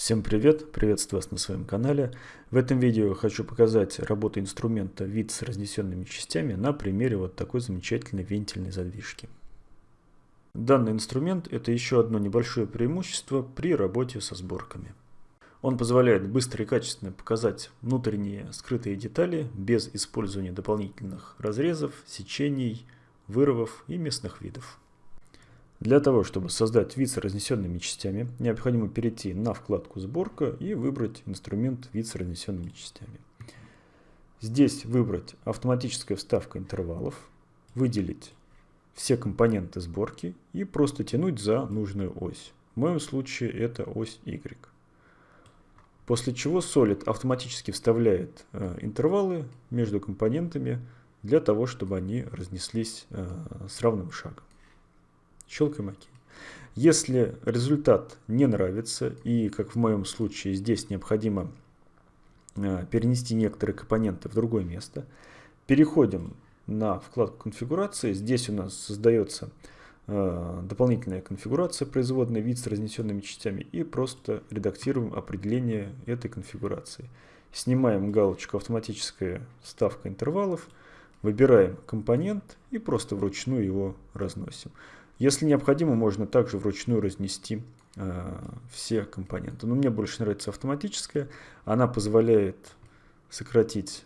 Всем привет, приветствую вас на своем канале. В этом видео хочу показать работу инструмента вид с разнесенными частями на примере вот такой замечательной вентильной задвижки. Данный инструмент это еще одно небольшое преимущество при работе со сборками. Он позволяет быстро и качественно показать внутренние скрытые детали без использования дополнительных разрезов, сечений, вырывов и местных видов. Для того, чтобы создать вид с разнесенными частями, необходимо перейти на вкладку «Сборка» и выбрать инструмент «Вид с разнесенными частями». Здесь выбрать «Автоматическая вставка интервалов», выделить все компоненты сборки и просто тянуть за нужную ось. В моем случае это ось Y. После чего Solid автоматически вставляет э, интервалы между компонентами для того, чтобы они разнеслись э, с равным шагом. Щелкаем ОК. Если результат не нравится, и как в моем случае здесь необходимо э, перенести некоторые компоненты в другое место, переходим на вкладку конфигурации. Здесь у нас создается э, дополнительная конфигурация, производный вид с разнесенными частями, и просто редактируем определение этой конфигурации. Снимаем галочку «Автоматическая ставка интервалов», выбираем компонент и просто вручную его разносим. Если необходимо, можно также вручную разнести э, все компоненты. Но мне больше нравится автоматическая. Она позволяет сократить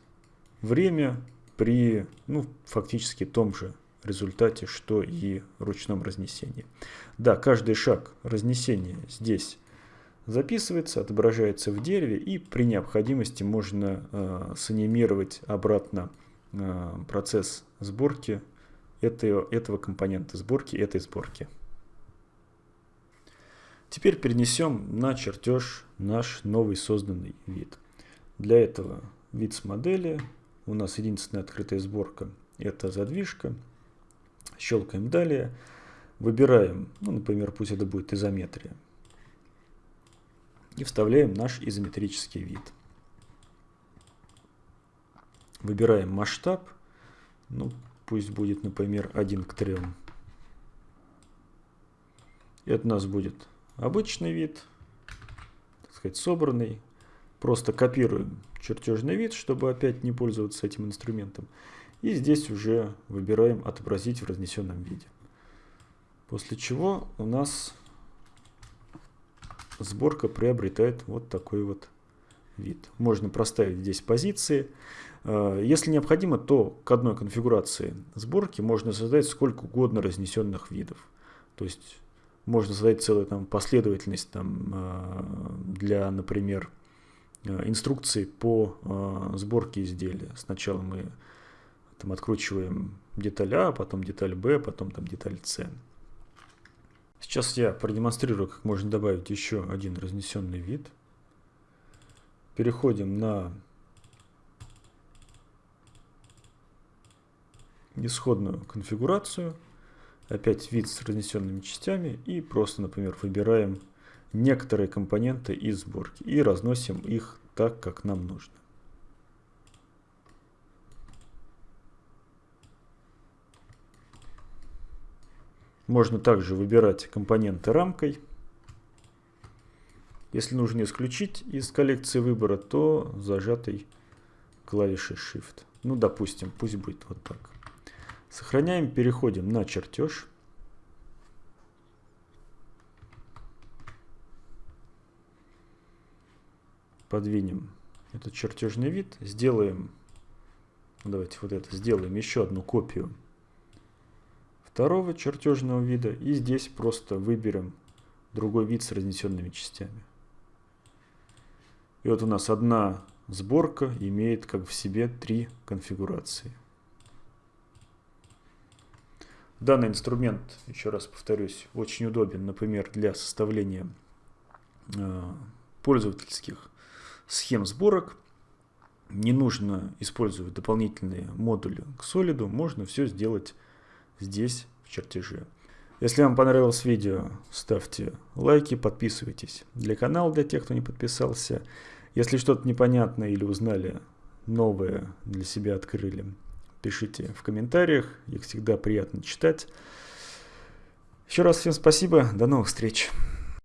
время при ну, фактически том же результате, что и ручном разнесении. Да, каждый шаг разнесения здесь записывается, отображается в дереве и при необходимости можно э, санимировать обратно э, процесс сборки этого, этого компонента сборки, этой сборки. Теперь перенесем на чертеж наш новый созданный вид. Для этого вид с модели. У нас единственная открытая сборка это задвижка. Щелкаем далее. Выбираем, ну, например, пусть это будет изометрия. И вставляем наш изометрический вид. Выбираем масштаб. Ну, Пусть будет, например, 1 к 3. Это у нас будет обычный вид, так сказать, собранный. Просто копируем чертежный вид, чтобы опять не пользоваться этим инструментом. И здесь уже выбираем отобразить в разнесенном виде. После чего у нас сборка приобретает вот такой вот вид. Можно проставить здесь позиции. Э, если необходимо, то к одной конфигурации сборки можно создать сколько угодно разнесенных видов. То есть можно создать целую там, последовательность там, э, для, например, э, инструкции по сборке изделия. Сначала мы там, откручиваем деталь А, потом деталь Б, потом там, деталь С. Сейчас я продемонстрирую, как можно добавить еще один разнесенный вид. Переходим на исходную конфигурацию, опять вид с разнесенными частями и просто, например, выбираем некоторые компоненты из сборки и разносим их так, как нам нужно. Можно также выбирать компоненты рамкой. Если нужно исключить из коллекции выбора, то зажатой клавишей Shift. Ну, допустим, пусть будет вот так. Сохраняем, переходим на чертеж. Подвинем этот чертежный вид. Сделаем, давайте вот это, сделаем еще одну копию второго чертежного вида. И здесь просто выберем другой вид с разнесенными частями. И вот у нас одна сборка имеет как в себе три конфигурации. Данный инструмент, еще раз повторюсь, очень удобен, например, для составления э, пользовательских схем сборок. Не нужно использовать дополнительные модули к Solid, можно все сделать здесь, в чертеже. Если вам понравилось видео, ставьте лайки, подписывайтесь для канала, для тех, кто не подписался. Если что-то непонятно или узнали новое для себя открыли, пишите в комментариях, их всегда приятно читать. Еще раз всем спасибо, до новых встреч.